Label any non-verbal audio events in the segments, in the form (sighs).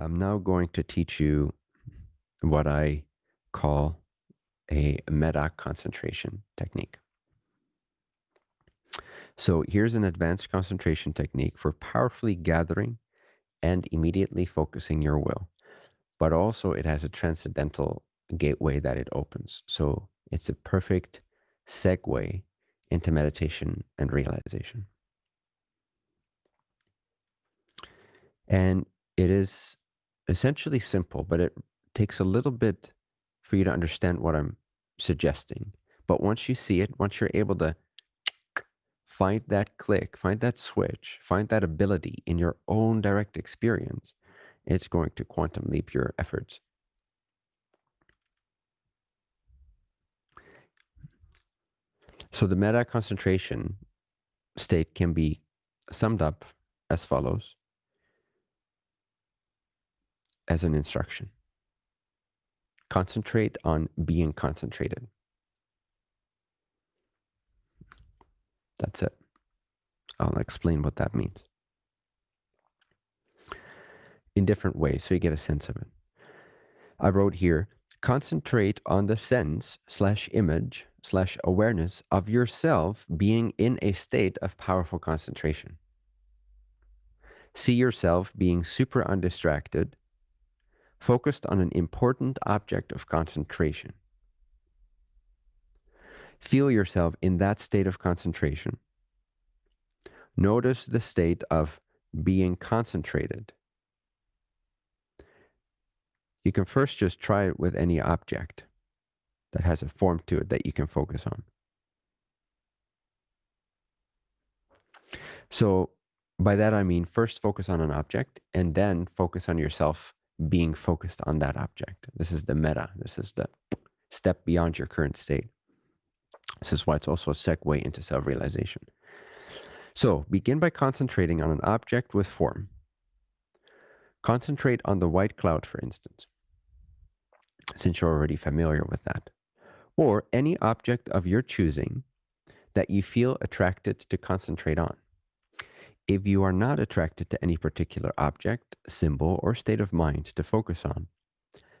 I'm now going to teach you what I call a meta concentration technique. So here's an advanced concentration technique for powerfully gathering and immediately focusing your will. But also it has a transcendental gateway that it opens. So it's a perfect segue into meditation and realization. And it is essentially simple, but it takes a little bit for you to understand what I'm suggesting. But once you see it, once you're able to find that click, find that switch, find that ability in your own direct experience, it's going to quantum leap your efforts. So the meta concentration state can be summed up as follows as an instruction. Concentrate on being concentrated. That's it. I'll explain what that means in different ways so you get a sense of it. I wrote here concentrate on the sense slash image slash awareness of yourself being in a state of powerful concentration. See yourself being super undistracted, focused on an important object of concentration. Feel yourself in that state of concentration. Notice the state of being concentrated. You can first just try it with any object that has a form to it that you can focus on. So by that I mean first focus on an object and then focus on yourself being focused on that object. This is the meta. This is the step beyond your current state. This is why it's also a segue into self-realization. So begin by concentrating on an object with form. Concentrate on the white cloud, for instance, since you're already familiar with that, or any object of your choosing that you feel attracted to concentrate on. If you are not attracted to any particular object, symbol, or state of mind to focus on,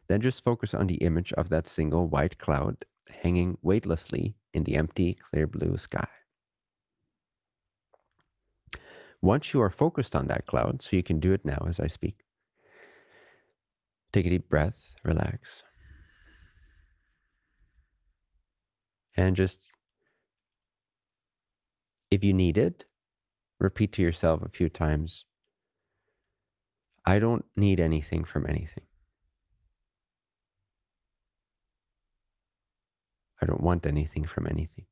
then just focus on the image of that single white cloud hanging weightlessly in the empty, clear blue sky. Once you are focused on that cloud, so you can do it now as I speak, take a deep breath, relax, and just, if you need it, repeat to yourself a few times I don't need anything from anything. I don't want anything from anything.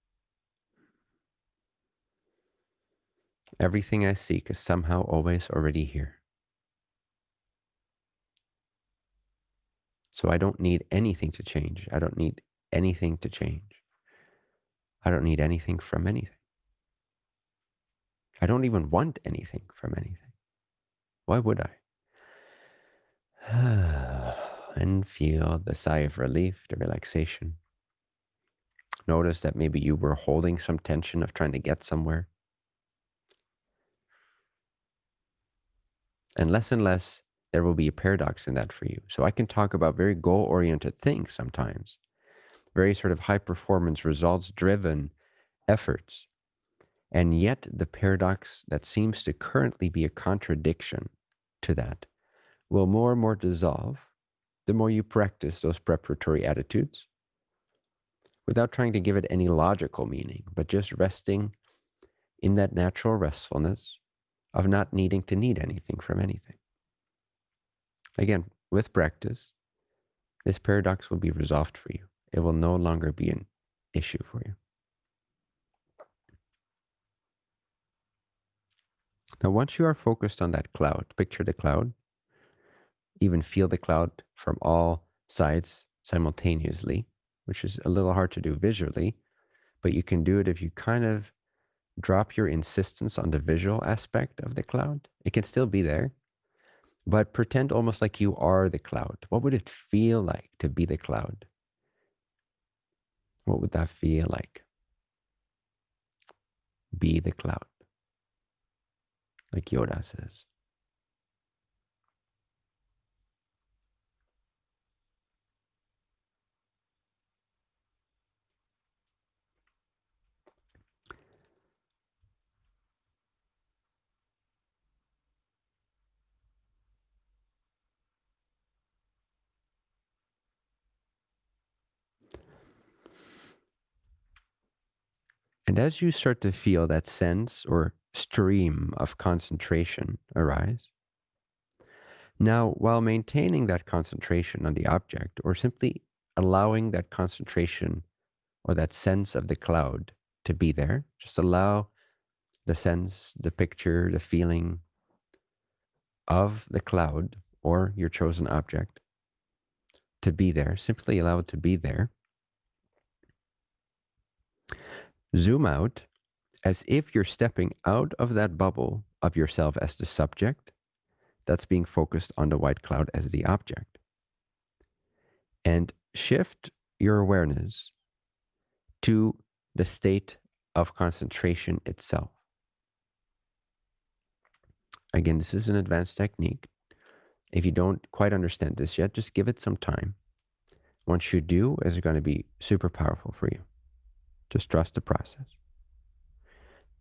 Everything I seek is somehow always already here. So I don't need anything to change. I don't need anything to change. I don't need anything from anything. I don't even want anything from anything. Why would I? (sighs) and feel the sigh of relief, the relaxation. Notice that maybe you were holding some tension of trying to get somewhere. And less and less, there will be a paradox in that for you. So I can talk about very goal oriented things sometimes, very sort of high performance, results driven efforts. And yet, the paradox that seems to currently be a contradiction to that will more and more dissolve the more you practice those preparatory attitudes without trying to give it any logical meaning, but just resting in that natural restfulness of not needing to need anything from anything. Again, with practice, this paradox will be resolved for you. It will no longer be an issue for you. Now, once you are focused on that cloud, picture the cloud, even feel the cloud from all sides simultaneously which is a little hard to do visually, but you can do it if you kind of drop your insistence on the visual aspect of the cloud. It can still be there, but pretend almost like you are the cloud. What would it feel like to be the cloud? What would that feel like? Be the cloud, like Yoda says. And as you start to feel that sense or stream of concentration arise, now while maintaining that concentration on the object or simply allowing that concentration or that sense of the cloud to be there, just allow the sense, the picture, the feeling of the cloud or your chosen object to be there. Simply allow it to be there. Zoom out as if you're stepping out of that bubble of yourself as the subject that's being focused on the white cloud as the object. And shift your awareness to the state of concentration itself. Again, this is an advanced technique. If you don't quite understand this yet, just give it some time. Once you do, it's going to be super powerful for you. Just trust the process.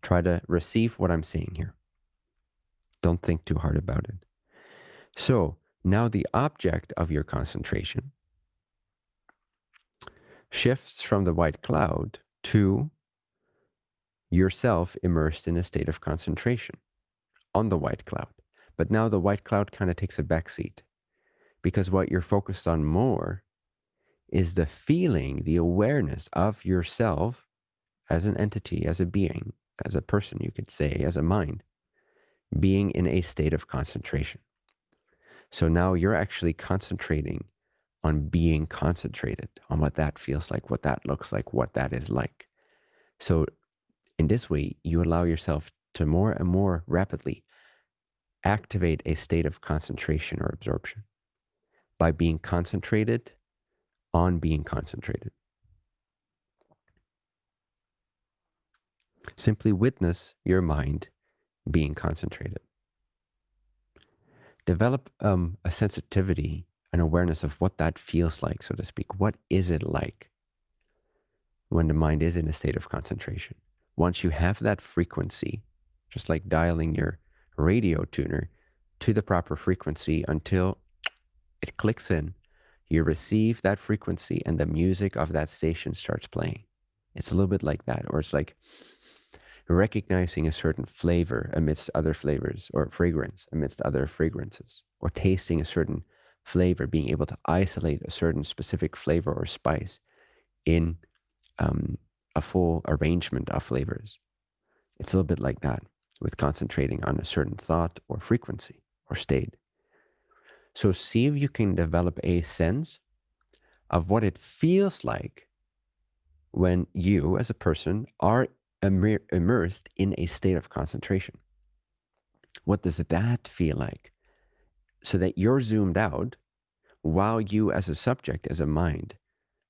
Try to receive what I'm saying here. Don't think too hard about it. So now the object of your concentration shifts from the white cloud to yourself immersed in a state of concentration on the white cloud. But now the white cloud kind of takes a backseat because what you're focused on more is the feeling, the awareness of yourself as an entity, as a being, as a person, you could say, as a mind, being in a state of concentration. So now you're actually concentrating on being concentrated, on what that feels like, what that looks like, what that is like. So in this way, you allow yourself to more and more rapidly activate a state of concentration or absorption by being concentrated on being concentrated. Simply witness your mind being concentrated. Develop um, a sensitivity, an awareness of what that feels like, so to speak. What is it like when the mind is in a state of concentration? Once you have that frequency, just like dialing your radio tuner to the proper frequency until it clicks in, you receive that frequency and the music of that station starts playing. It's a little bit like that, or it's like recognizing a certain flavor amidst other flavors or fragrance amidst other fragrances, or tasting a certain flavor, being able to isolate a certain specific flavor or spice in um, a full arrangement of flavors. It's a little bit like that with concentrating on a certain thought or frequency or state. So see if you can develop a sense of what it feels like when you as a person are immersed in a state of concentration. What does that feel like? So that you're zoomed out while you as a subject, as a mind,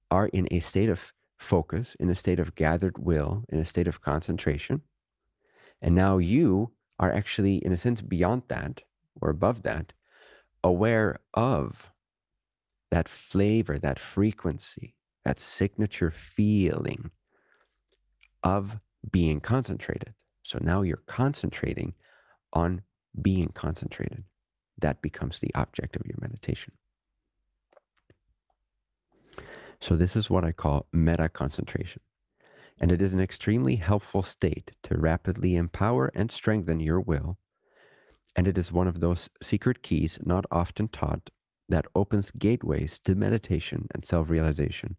are in a state of focus, in a state of gathered will, in a state of concentration. And now you are actually, in a sense, beyond that or above that, aware of that flavor, that frequency, that signature feeling of being concentrated. So now you're concentrating on being concentrated. That becomes the object of your meditation. So this is what I call meta concentration. And it is an extremely helpful state to rapidly empower and strengthen your will. And it is one of those secret keys not often taught that opens gateways to meditation and self realization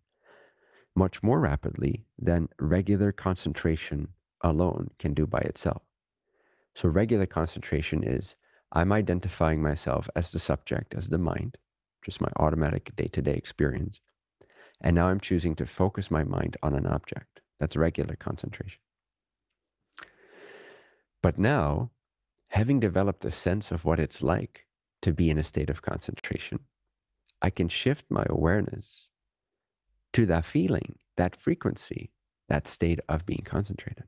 much more rapidly than regular concentration alone can do by itself. So, regular concentration is I'm identifying myself as the subject, as the mind, just my automatic day to day experience. And now I'm choosing to focus my mind on an object. That's regular concentration. But now, having developed a sense of what it's like to be in a state of concentration, I can shift my awareness to that feeling, that frequency, that state of being concentrated.